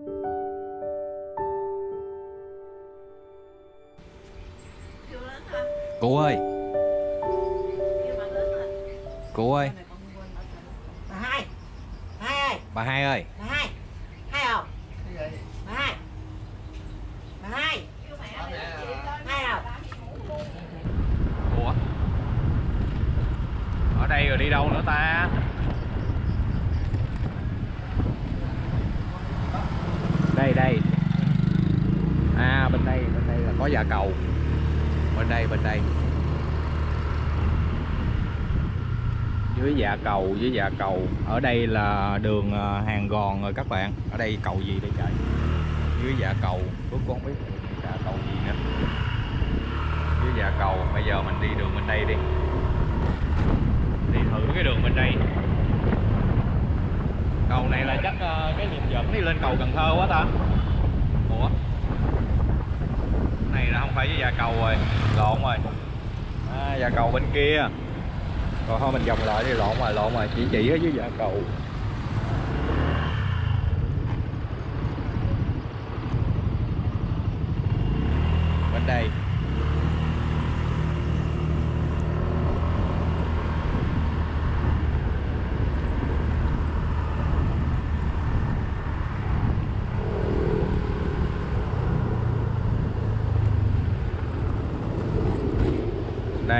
Cụ ơi. Cụ ơi. Bà hai. Hai ơi. Bà hai ơi. Bà hai. Hai không? Bà hai. Bà hai. Hai không? Ủa? Ở đây rồi đi đâu nữa ta Đây đây À bên đây bên đây là có dạ cầu. Bên đây bên đây. Dưới dạ cầu, dưới dạ cầu. Ở đây là đường à, hàng gòn rồi các bạn. Ở đây cầu gì đây trời? Dưới dạ cầu. Tôi cũng không biết dạ cầu gì nữa. Dưới dạ cầu. Bây giờ mình đi đường bên đây đi. Đi thử cái đường bên đây. Cầu này là chắc à, cái điểm dẫn đi lên cầu Cần Thơ quá ta này là không phải với dạ cầu rồi. Lộn rồi. À, dạ cầu bên kia. Còn thôi mình vòng lại đi. Lộn rồi lộn rồi. Chỉ chỉ ở dưới dạ cầu. Bên đây.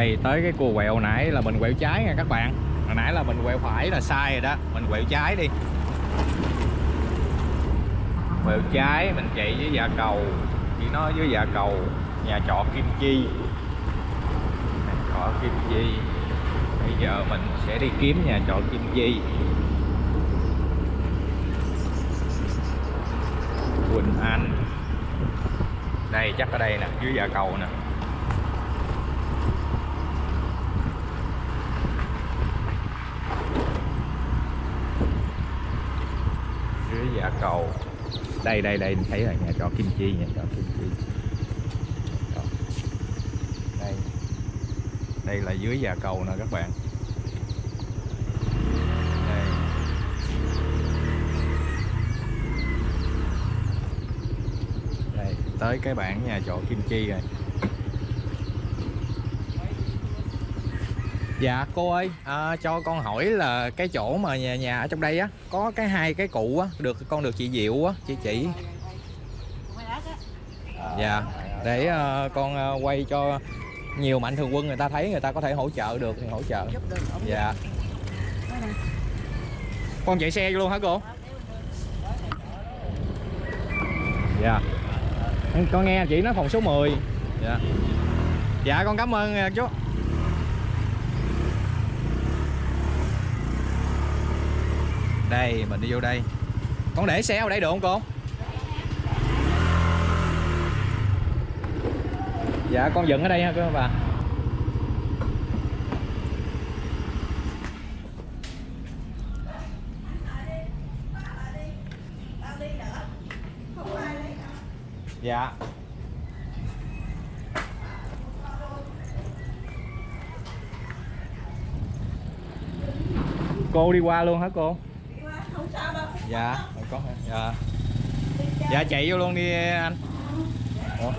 Đây, tới cái cua quẹo nãy là mình quẹo trái nha các bạn. Hồi nãy là mình quẹo phải là sai rồi đó. Mình quẹo trái đi. Quẹo trái, mình chạy với dạ cầu. Chỉ nói với dạ cầu, nhà trọ Kim Chi. Nhà trọ Kim Chi. Bây giờ mình sẽ đi kiếm nhà trọ Kim Chi. Quỳnh Anh. Đây, chắc ở đây nè, dưới dạ cầu nè. Dạ, giả cầu đây đây đây thấy là nhà trọ Kim Chi nhà trọ Kim Chi. Đó. đây. Đây là dưới già cầu nè các bạn. Đây. Đây, tới cái bản nhà trọ Kim Chi rồi. Dạ cô ơi, à, cho con hỏi là cái chỗ mà nhà nhà ở trong đây á có cái hai cái cụ á, được con được chị Diệu á, chị chỉ. Dạ, để ờ, con ờ, quay cho nhiều mạnh thường quân người ta thấy người ta có thể hỗ trợ được thì hỗ trợ. Dạ. Con chạy xe luôn hả cô? Dạ. Con nghe chị nói phòng số 10. Dạ. Dạ con cảm ơn ờ, chú. Đây, mình đi vô đây. Con để xe ở đây được không cô? Dạ con dựng ở đây ha các bà. Dạ. Cô đi qua luôn hả cô? Dạ. Có hả? dạ. Dạ. Chạy vô luôn đi anh. Ủa?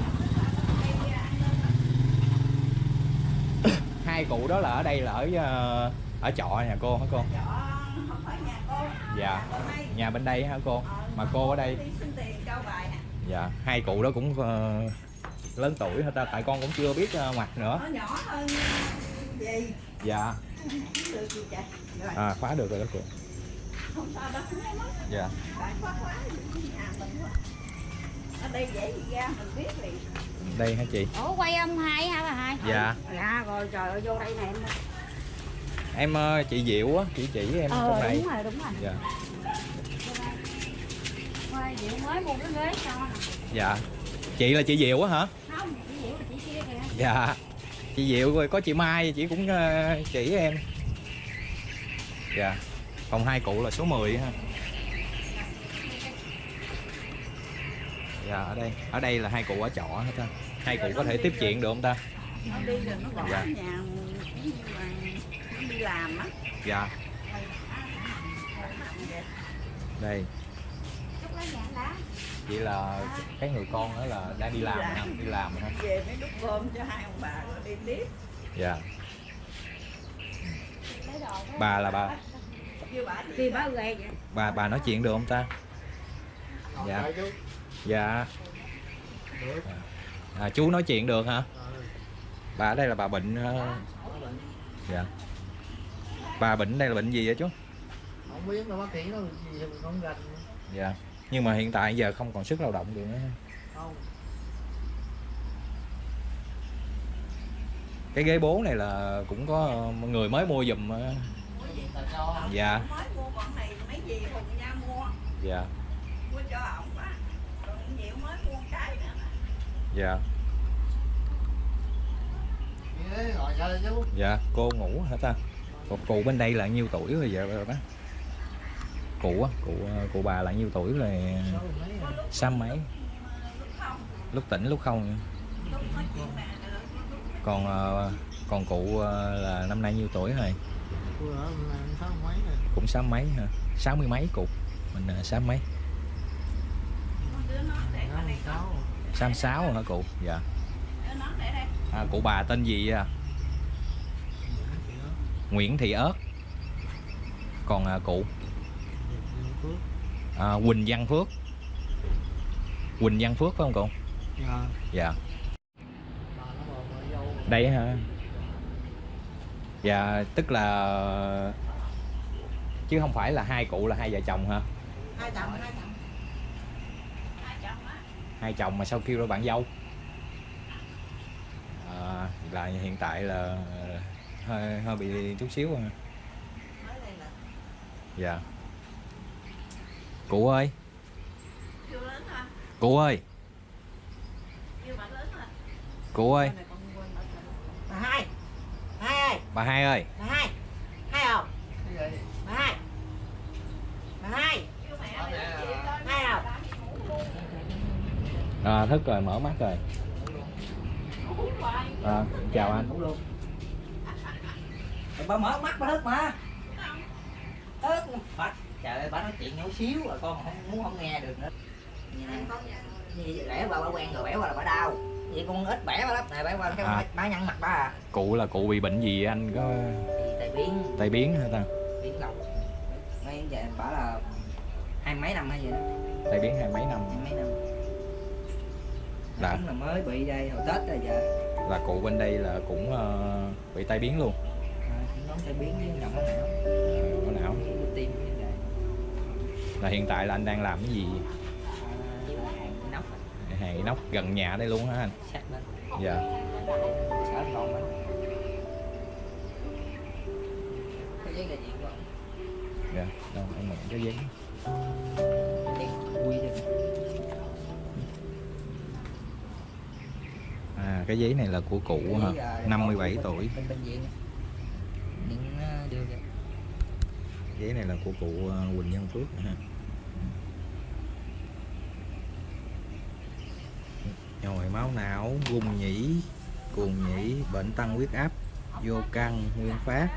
hai cụ đó là ở đây là ở ờ, ở trọ nhà cô hả cô? Chợ không phải nhà cô. Dạ. Đây. nhà bên đây hả cô? Ờ, mà cô ở đây. dạ hai cụ đó cũng ờ, lớn tuổi hết ta tại con cũng chưa biết mặt nữa. Nó nhỏ hơn gì? Dạ. À khóa được rồi đó cô dạ. Đây dễ gì ra mình biết liền đây hả chị? Ủa quay âm hai hả bà hai? dạ. Dạ rồi trời ơi vô đây nè em em ờ, chị diệu á chị chỉ em trong này. đúng rồi đúng rồi. dạ. Quay Diệu mới mua cái ghế cho dạ. Chị là chị diệu á hả? Không, chị Diệu là chị kia kìa. dạ. Chị diệu rồi có chị mai chị cũng ờ, chỉ em. Dạ phòng hai cụ là số 10 ha. Dạ ở đây. Ở đây là hai cụ ở trọ hết ta hai cụ có thể tiếp chuyện được không ta? Đi rồi nó bỏ Dạ. nhà đi làm á dạ. Đây. Chị là cái người con đó là đang đi làm hả? Đi làm hả? Về mới đút cơm cho hai ông bà rồi đi tiếp. Dạ. Bà là bà bà bà bà nói chuyện được không ta? Dạ. Dạ. À, chú nói chuyện được hả? Bà ở đây là bà bệnh ờ, dạ. Bà bệnh đây là bệnh gì vậy chú? Không biết đâu bác sĩ nó không gành dạ. Nhưng mà hiện tại giờ không còn sức lao động được nữa. Không. Cái ghế bố này là cũng có người mới mua giùm ờ, dạ. Mới mua con này mấy gì hùng nha mua. Dạ. Mua cho ổng á. Còn nhiều mới mua cái nữa dạ. Dạ cô ngủ hả ta? Cụ, cụ bên đây là nhiêu tuổi rồi vậy bác? Cụ á cụ cụ bà là nhiêu tuổi rồi? Sáu mấy? Rồi. lúc tỉnh lúc không còn ờ, còn cụ ờ, là năm nay nhiêu tuổi rồi cũng sáu mấy hả? Sáu mươi mấy cụ mình là sáu mấy. Con đứa nó để sáu sáu hả cụ? Dạ. Đứa nó để đây. À, cụ bà tên gì à? Nguyễn Thị ớt. Còn à, cụ? À, Quỳnh Văn Phước. Quỳnh Văn Phước phải không cụ? Dạ. Dạ. Đây hả dạ tức là chứ không phải là hai cụ là hai vợ chồng hả? Hai chồng hai chồng. Hai chồng á. Hai chồng mà sao kêu ra bạn dâu? À, là hiện tại là hơi hơi bị chút xíu à. mới đây là dạ. Cụ ơi. Cụ ơi. Cụ ơi. Rồi. hai bà hai ơi. Bà hai. Hai không? Cái gì bà hai. Bà hai. Hai không? À, thức rồi mở mắt rồi. À, chào anh. Cũng luôn. Bà mở mắt bà thức mà. Ớt phật trời ơi bà nói chuyện nhỏ xíu rồi con không muốn không nghe được nữa. Gì bẻ bà bà quen rồi bẻ qua là bà đau vậy con ít bẻ bà lắm. Này bẻ qua cái À. bà nhăn mặt bà à. Cụ là cụ bị bệnh gì anh? Có tại biến. Tai biến hả ta? Biến đầu mấy giờ bảo là hai mấy năm hay gì đó. Tai biến hai mấy năm. Hai mấy năm. Đúng là mới bị đây hồi tết rồi giờ. là cụ bên đây là cũng ờ, bị tai biến luôn. À, nó sẽ biến với nhầm não não tim vậy là hiện tại là anh đang làm cái gì hàng inox gần nhà đây luôn hả anh. Dạ. Dạ đâu em mượn cái giấy. À cái giấy này là của cụ hả? Giấy, à, 57 bên- tuổi. ra. Giấy này là của cụ ờ, Quỳnh Văn Phước ha nhồi máu não gung nhĩ cuồng nhĩ bệnh tăng huyết áp vô căng nguyên phát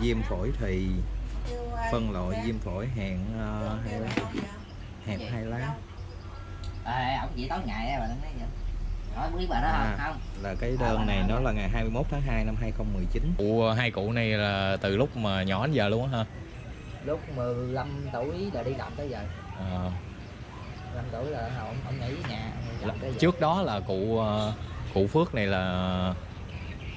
viêm phổi thì phân loại viêm phổi hẹn ờ, hai lá hẹp hai lá. À, ông chị tối ngày bà nói vậy. Nói biết bà đó À. không không. là cái đơn này nó là ngày 21 tháng 2 năm 2019 cụ hai cụ này là từ lúc mà nhỏ đến giờ luôn á ha lúc 15 tuổi là đi làm tới giờ. Ờ, 15 tuổi là ông ông nghỉ nhà ông làm giờ trước đó là cụ ờ, cụ Phước này là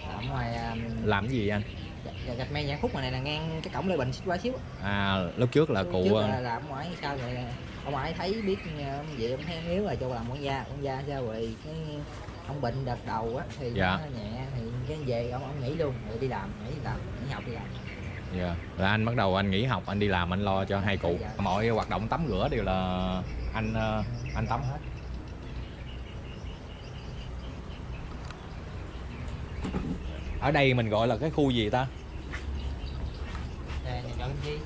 làm ngoài à, làm cái gì anh? gạch- gạch men nhãn khúc này là ngang cái cổng lê bình xích qua xíu à lúc trước là cụ trước ờ, là làm ngoài sao rồi ông ngoại thấy biết ờ, vậy ông thấy yếu rồi cho làm quản gia quản gia sao rồi cái ông bệnh đợt đầu á thì Dạ. nó nhẹ thì cái về ông ông nghỉ luôn rồi đi làm nghỉ làm nghỉ học đi làm dạ. là anh bắt đầu anh nghỉ học anh đi làm anh lo cho hai cụ. Mọi hoạt động tắm rửa đều là anh ờ, anh tắm hết. Ở đây mình gọi là cái khu gì ta? Nhà chọn chi.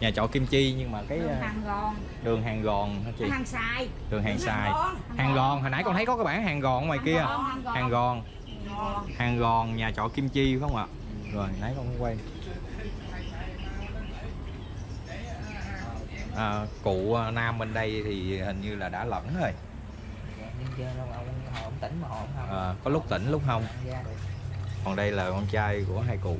Nhà trọ Kim Chi nhưng mà cái Đường ờ, hàng gòn, đường hàng gòn hả chị? Hàng xài. đường hàng xài hàng gòn hồi nãy con thấy có cái bảng hàng gòn ngoài kia. Hàng gòn, hàng gòn. Hàng gòn. Nhà trọ Kim Chi phải không ạ? Rồi nãy con quay à, cụ à, nam bên đây thì hình như là đã lẫn rồi. À, có lúc tỉnh lúc không? Còn đây là con trai của hai cụ.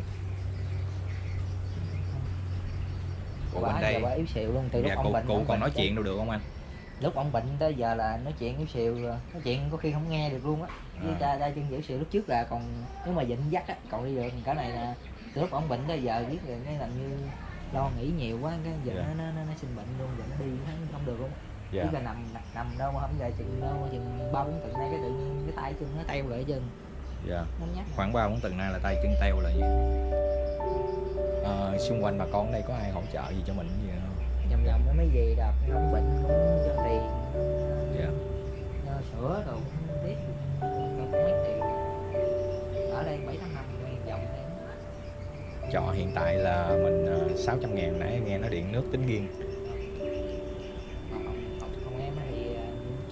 Cụ bên đây. yếu xìu luôn từ lúc dạ, ông cụ, bệnh cụ ông còn bệnh nói chuyện đâu được không anh? Lúc ông bệnh tới giờ là nói chuyện yếu xìu nói chuyện có khi không nghe được luôn á. Với À. cha cha chân yếu xìu lúc trước là còn nếu mà dịnh dắt á còn đi được cái này là từ lúc ông bệnh tới giờ biết rồi cái làm như lo nghĩ nhiều quá cái giờ Dạ. nó, nó, nó, nó sinh bệnh luôn nó đi nó không được luôn. Dạ. Chứ là nằm nằm, đâu mà không ra chừng đâu chừng ba bốn tuần nay cái tự nhiên cái tay chân nó teo lại chân dạ. Khoảng ba bốn tuần nay là tay chân teo gì à, xung quanh bà con ở đây có ai hỗ trợ gì cho mình gì không? Vòng vòng nó mới về đợt ông bệnh cũng cho tiền. Dạ. Sữa rồi trọ hiện tại là mình uh, 600 ngàn nãy nghe nó điện nước tính riêng. Còn em thì ờ,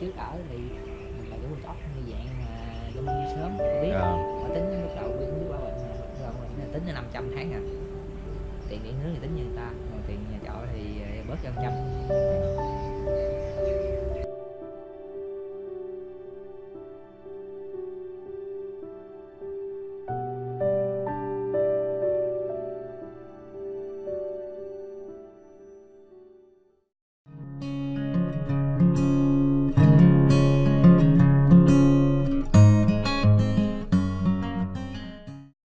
trước ở thì mình là cái ốc như dạng mà trong sớm tôi biết. Ờ. mà tính lúc đầu biết biết bảo bệnh rồi mình tính là 500 tháng à. Tiền điện nước thì tính như người ta còn tiền nhà trọ thì ờ, bớt cho trăm